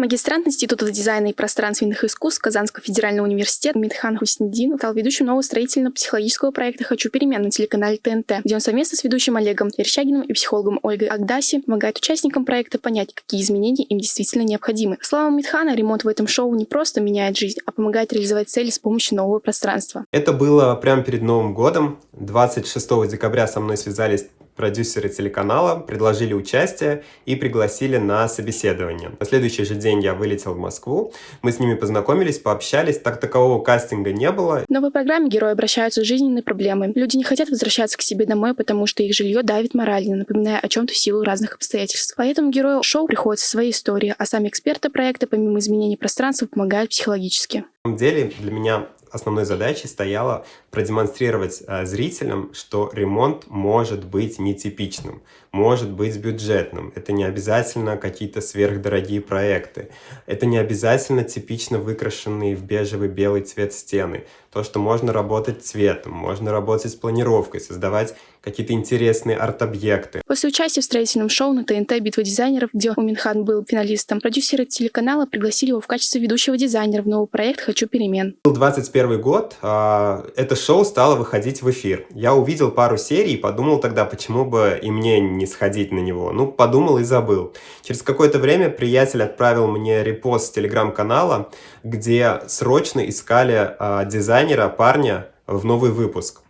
Магистрант Института дизайна и пространственных искусств Казанского федерального университета Митхан Хуснедин стал ведущим нового строительно-психологического проекта «Хочу перемен» на телеканале ТНТ, где он совместно с ведущим Олегом Верещагиным и психологом Ольгой Агдаси помогает участникам проекта понять, какие изменения им действительно необходимы. По словам Митхана, ремонт в этом шоу не просто меняет жизнь, а помогает реализовать цели с помощью нового пространства. Это было прямо перед Новым годом. 26 декабря со мной связались продюсеры телеканала предложили участие и пригласили на собеседование. На следующий же день я вылетел в Москву, мы с ними познакомились, пообщались, так такового кастинга не было. В новой программе герои обращаются с жизненной проблемой. Люди не хотят возвращаться к себе домой, потому что их жилье давит морально, напоминая о чем-то в силу разных обстоятельств. Поэтому герою шоу приходится свои истории, а сами эксперты проекта, помимо изменений пространства, помогают психологически. На самом деле для меня основной задачей стояло продемонстрировать э, зрителям, что ремонт может быть нетипичным, может быть бюджетным. Это не обязательно какие-то сверхдорогие проекты. Это не обязательно типично выкрашенные в бежевый белый цвет стены. То, что можно работать цветом, можно работать с планировкой, создавать какие-то интересные арт-объекты. После участия в строительном шоу на ТНТ «Битва дизайнеров», где Уминхан был финалистом, продюсеры телеканала пригласили его в качестве ведущего дизайнера в новый проект «Хочу перемен». Был 21 год, а, это шоу стало выходить в эфир. Я увидел пару серий и подумал тогда, почему бы и мне не сходить на него. Ну, подумал и забыл. Через какое-то время приятель отправил мне репост с телеграм-канала, где срочно искали а, дизайнера, парня в новый выпуск.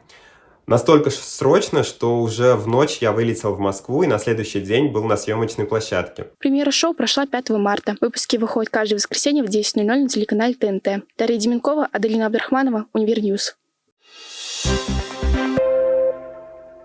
Настолько срочно, что уже в ночь я вылетел в Москву и на следующий день был на съемочной площадке. Премьера шоу прошла 5 марта. Выпуски выходят каждое воскресенье в 10.00 на телеканале ТНТ. Дарья Деменкова, Аделина Абдрахманова, Универ News. Thank you